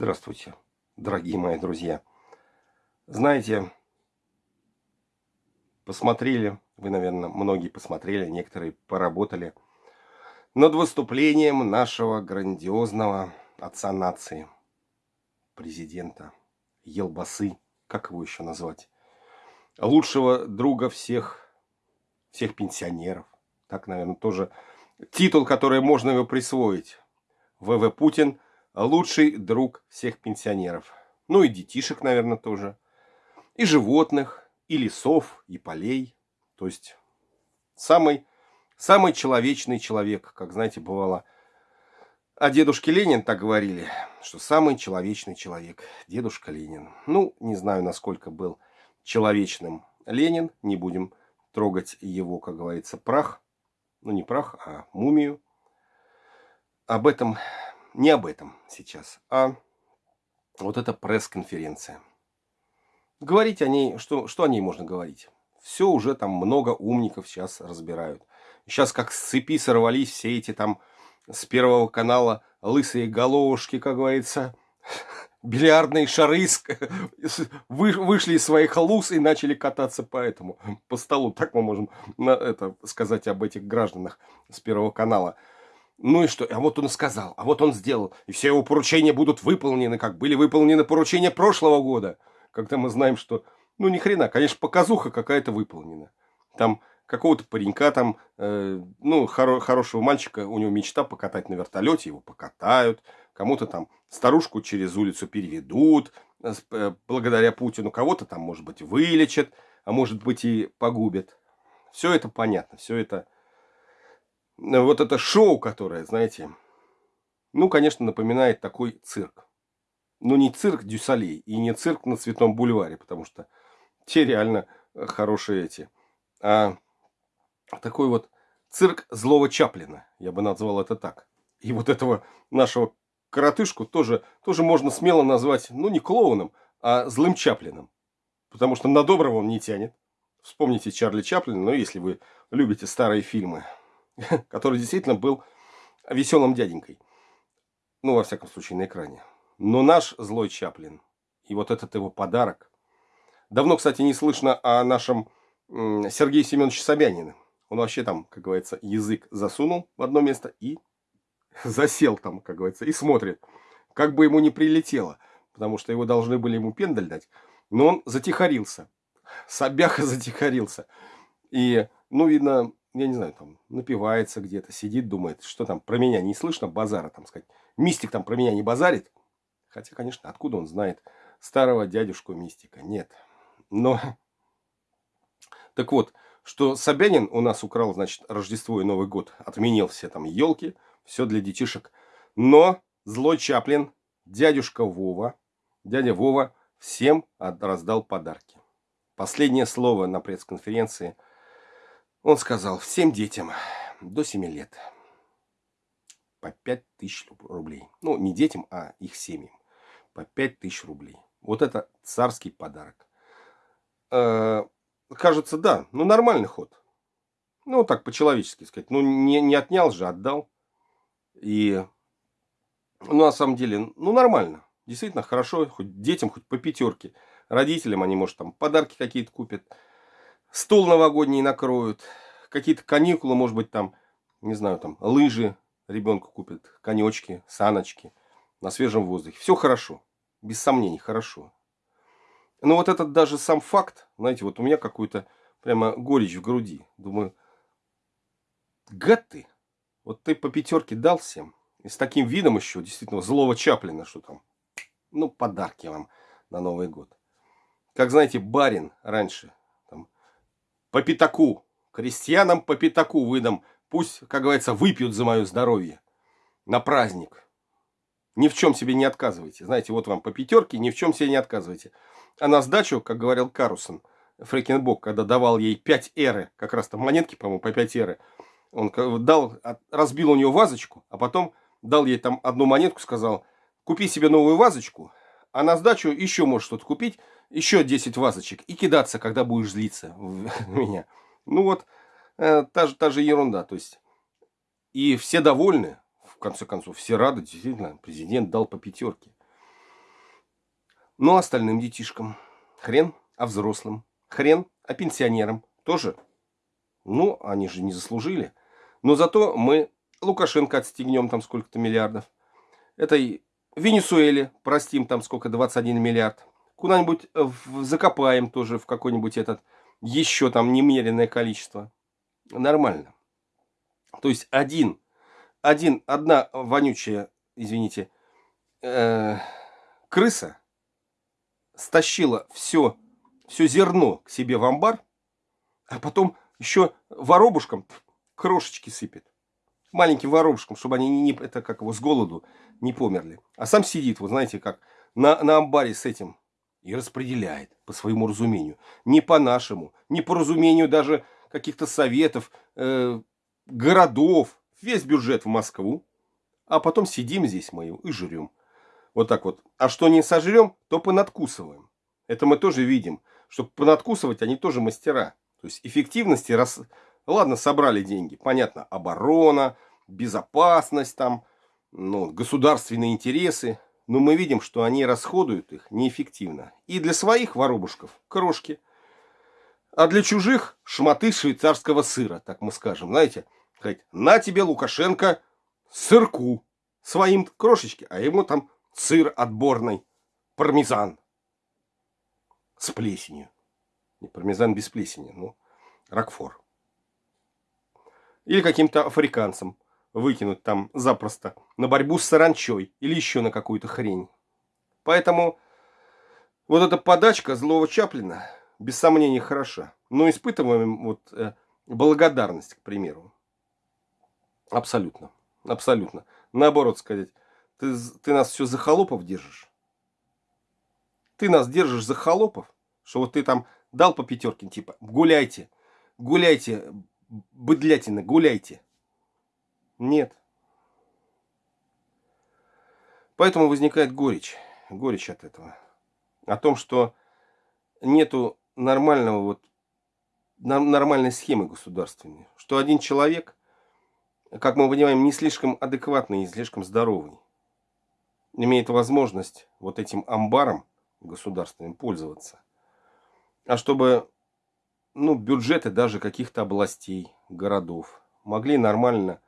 Здравствуйте, дорогие мои друзья. Знаете, посмотрели, вы, наверное, многие посмотрели, некоторые поработали над выступлением нашего грандиозного отца нации, президента Елбасы, как его еще назвать, лучшего друга всех, всех пенсионеров. Так, наверное, тоже титул, который можно его присвоить. ВВ Путин – лучший друг всех пенсионеров. Ну и детишек, наверное, тоже. И животных, и лесов, и полей. То есть самый, самый человечный человек, как, знаете, бывало. О дедушке Ленин так говорили, что самый человечный человек, дедушка Ленин. Ну, не знаю, насколько был человечным Ленин, не будем трогать его, как говорится, прах. Ну, не прах, а мумию. Об этом не об этом сейчас, а вот эта пресс-конференция. Говорить о ней, что, что о ней можно говорить? Все уже там много умников сейчас разбирают. Сейчас как с цепи сорвались все эти там с первого канала лысые головушки, как говорится, бильярдные шары вышли из своих луз и начали кататься по этому, по столу. Так мы можем на это сказать об этих гражданах с первого канала. Ну и что? А вот он сказал, а вот он сделал. И все его поручения будут выполнены, как были выполнены поручения прошлого года. Когда мы знаем, что, ну ни хрена, конечно, показуха какая-то выполнена. Там какого-то паренька там, э, ну, хоро хорошего мальчика, у него мечта покатать на вертолете, его покатают. Кому-то там старушку через улицу переведут э, э, благодаря Путину. Кого-то там, может быть, вылечат, а может быть и погубят. Все это понятно, все это вот это шоу, которое, знаете, ну, конечно, напоминает такой цирк. Но не цирк Дюсалей и не цирк на Цветном бульваре, потому что те реально хорошие эти. А такой вот цирк злого Чаплина, я бы назвал это так. И вот этого нашего коротышку тоже, тоже можно смело назвать, ну, не клоуном, а злым Чаплином. Потому что на доброго он не тянет. Вспомните Чарли Чаплина, ну, если вы любите старые фильмы. который действительно был веселым дяденькой. Ну, во всяком случае, на экране. Но наш злой Чаплин и вот этот его подарок. Давно, кстати, не слышно о нашем Сергее Семеновиче Собянине. Он вообще там, как говорится, язык засунул в одно место и засел там, как говорится, и смотрит. Как бы ему не прилетело, потому что его должны были ему пендаль дать. Но он затихарился. Собяха затихарился. И, ну, видно, я не знаю, там, напивается где-то, сидит, думает, что там про меня не слышно, базара, там сказать. Мистик там про меня не базарит. Хотя, конечно, откуда он знает старого дядюшку мистика? Нет. Но, так вот, что Собянин у нас украл, значит, Рождество и Новый год, отменил все там елки, все для детишек. Но злой Чаплин, дядюшка Вова, дядя Вова всем раздал подарки. Последнее слово на пресс-конференции – он сказал, всем детям до 7 лет по 5 тысяч рублей. Ну, не детям, а их семьям. По 5 тысяч рублей. Вот это царский подарок. Э, кажется, да, ну нормальный ход. Ну, так по-человечески сказать. Ну, не, не отнял же, отдал. И, ну, на самом деле, ну, нормально. Действительно, хорошо, хоть детям, хоть по пятерке. Родителям они, может, там подарки какие-то купят стол новогодний накроют, какие-то каникулы, может быть, там, не знаю, там, лыжи ребенку купят, конечки, саночки на свежем воздухе. Все хорошо, без сомнений, хорошо. Но вот этот даже сам факт, знаете, вот у меня какой-то прямо горечь в груди. Думаю, гад ты, вот ты по пятерке дал всем, и с таким видом еще, действительно, злого Чаплина, что там, ну, подарки вам на Новый год. Как, знаете, барин раньше по пятаку. Крестьянам по пятаку выдам. Пусть, как говорится, выпьют за мое здоровье. На праздник. Ни в чем себе не отказывайте. Знаете, вот вам по пятерке, ни в чем себе не отказывайте. А на сдачу, как говорил Карусон, Фрекенбок, когда давал ей 5 эры, как раз там монетки, по-моему, по 5 эры, он дал, разбил у нее вазочку, а потом дал ей там одну монетку, сказал, купи себе новую вазочку, а на сдачу еще можешь что-то купить, еще 10 вазочек и кидаться, когда будешь злиться в меня. Ну вот, э, та, же, та же ерунда. То есть, и все довольны, в конце концов, все рады, действительно, президент дал по пятерке. Ну, а остальным детишкам хрен, а взрослым хрен, а пенсионерам тоже. Ну, они же не заслужили. Но зато мы Лукашенко отстегнем там сколько-то миллиардов. Этой Венесуэле простим там сколько, 21 миллиард. Куда-нибудь закопаем тоже в какой-нибудь этот еще там немеренное количество. Нормально. То есть один, один, одна вонючая, извините, э, крыса стащила все, все зерно к себе в амбар, а потом еще воробушкам крошечки сыпет. Маленьким воробушкам, чтобы они не, это как его, с голоду не померли. А сам сидит, вот знаете, как на, на амбаре с этим и распределяет по своему разумению. Не по нашему, не по разумению даже каких-то советов, э, городов. Весь бюджет в Москву. А потом сидим здесь мы и жрем. Вот так вот. А что не сожрем, то понадкусываем. Это мы тоже видим. Чтобы понадкусывать, они тоже мастера. То есть эффективности, раз... ладно, собрали деньги. Понятно, оборона, безопасность там, ну, государственные интересы. Но мы видим, что они расходуют их неэффективно. И для своих воробушков крошки. А для чужих шматы швейцарского сыра, так мы скажем. Знаете, сказать, на тебе, Лукашенко, сырку. Своим крошечки, а ему там сыр отборный, пармезан с плесенью. Не пармезан без плесени, ну, ракфор. Или каким-то африканцам выкинуть там запросто на борьбу с саранчой или еще на какую-то хрень. Поэтому вот эта подачка злого Чаплина без сомнения хороша. Но испытываем вот э, благодарность, к примеру. Абсолютно. Абсолютно. Наоборот сказать, ты, ты нас все за холопов держишь. Ты нас держишь за холопов, что вот ты там дал по пятерке, типа, гуляйте, гуляйте, быдлятина, гуляйте. Нет. Поэтому возникает горечь. Горечь от этого. О том, что нету нормального вот нормальной схемы государственной. Что один человек, как мы понимаем, не слишком адекватный и слишком здоровый, имеет возможность вот этим амбаром государственным пользоваться. А чтобы ну, бюджеты даже каких-то областей, городов могли нормально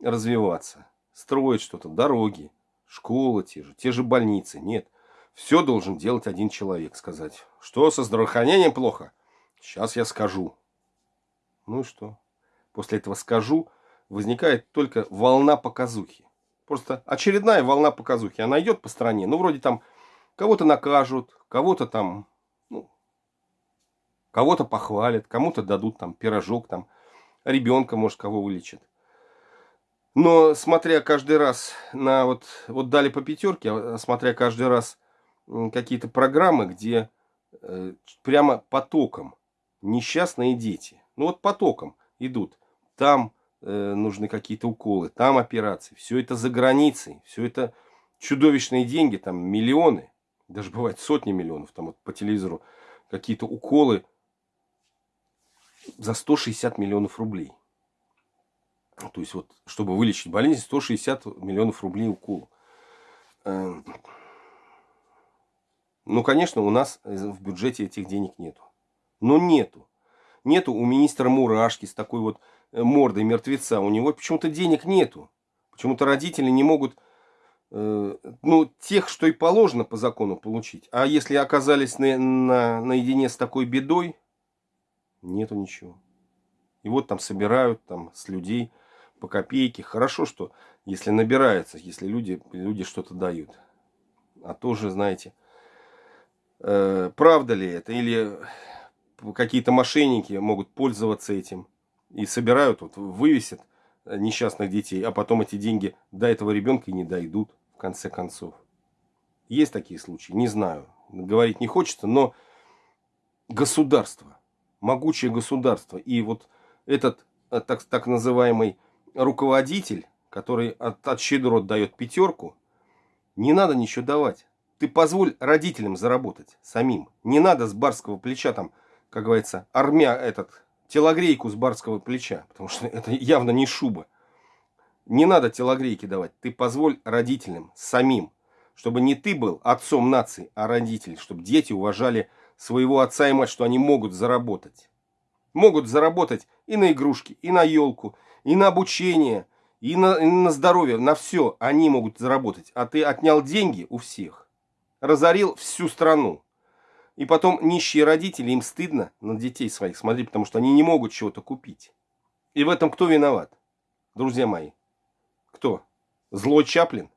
развиваться, строить что-то, дороги, школы те же, те же больницы. Нет, все должен делать один человек, сказать, что со здравоохранением плохо. Сейчас я скажу. Ну и что? После этого скажу, возникает только волна показухи. Просто очередная волна показухи. Она идет по стране, ну вроде там кого-то накажут, кого-то там, кого-то похвалят, кому-то дадут там пирожок, там, ребенка, может, кого вылечат. Но смотря каждый раз на вот, вот дали по пятерке, а смотря каждый раз какие-то программы, где э, прямо потоком несчастные дети, ну вот потоком идут, там э, нужны какие-то уколы, там операции, все это за границей, все это чудовищные деньги, там миллионы, даже бывает сотни миллионов, там вот по телевизору какие-то уколы за 160 миллионов рублей. То есть, вот, чтобы вылечить болезнь, 160 миллионов рублей укол. Эм, ну, конечно, у нас в бюджете этих денег нету. Но нету. Нету у министра Мурашки с такой вот э, мордой мертвеца. У него почему-то денег нету. Почему-то родители не могут, э, ну, тех, что и положено по закону получить. А если оказались на, на, наедине с такой бедой, нету ничего. И вот там собирают там с людей по копейке. Хорошо, что если набирается, если люди, люди что-то дают. А тоже, знаете, э, правда ли это? Или какие-то мошенники могут пользоваться этим и собирают, вот, вывесят несчастных детей, а потом эти деньги до этого ребенка и не дойдут, в конце концов. Есть такие случаи? Не знаю. Говорить не хочется, но государство, могучее государство, и вот этот э, так, так называемый руководитель, который от, от щедрот дает пятерку, не надо ничего давать. Ты позволь родителям заработать самим. Не надо с барского плеча там, как говорится, армя этот, телогрейку с барского плеча, потому что это явно не шуба. Не надо телогрейки давать. Ты позволь родителям самим, Чтобы не ты был отцом нации, а родитель. Чтобы дети уважали своего отца и мать, что они могут заработать. Могут заработать и на игрушки, и на елку, и на обучение, и на, и на здоровье, на все они могут заработать. А ты отнял деньги у всех, разорил всю страну. И потом нищие родители, им стыдно на детей своих смотреть, потому что они не могут чего-то купить. И в этом кто виноват? Друзья мои, кто? Злой Чаплин?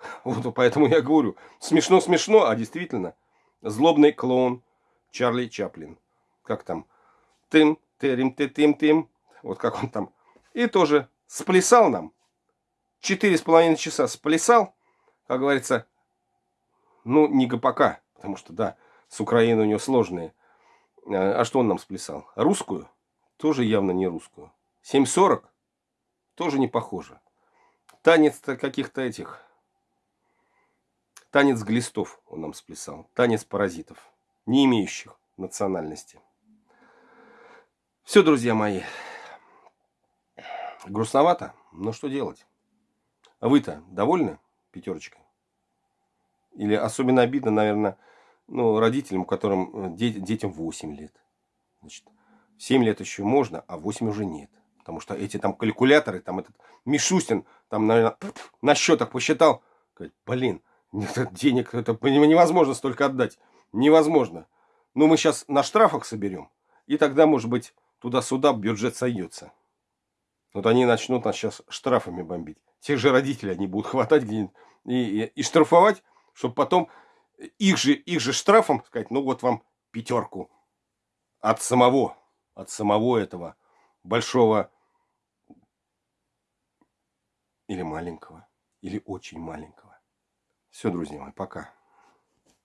Вот поэтому я говорю, смешно-смешно, а действительно, злобный клоун Чарли Чаплин. Как там? Тым, тырим, ты, тым, тым. Вот как он там. И тоже сплясал нам. Четыре с половиной часа сплясал, как говорится, ну, не ГПК, потому что, да, с Украиной у него сложные. А что он нам сплясал? Русскую? Тоже явно не русскую. 7.40? Тоже не похоже. Танец-то каких-то этих. Танец глистов он нам сплясал. Танец паразитов, не имеющих национальности. Все, друзья мои. Грустновато, но что делать? А вы-то довольны пятерочкой? Или особенно обидно, наверное, ну, родителям, которым э, детям 8 лет. Значит, 7 лет еще можно, а 8 уже нет. Потому что эти там калькуляторы, там этот Мишустин, там, наверное, на счетах посчитал. Говорит, блин, денег это невозможно столько отдать. Невозможно. Ну, мы сейчас на штрафах соберем. И тогда, может быть, туда-сюда бюджет сойдется. Вот они начнут нас сейчас штрафами бомбить. Тех же родителей они будут хватать где-нибудь и, и, и штрафовать, чтобы потом их же, их же штрафом сказать, ну вот вам пятерку от самого, от самого этого большого или маленького, или очень маленького. Все, друзья мои, пока.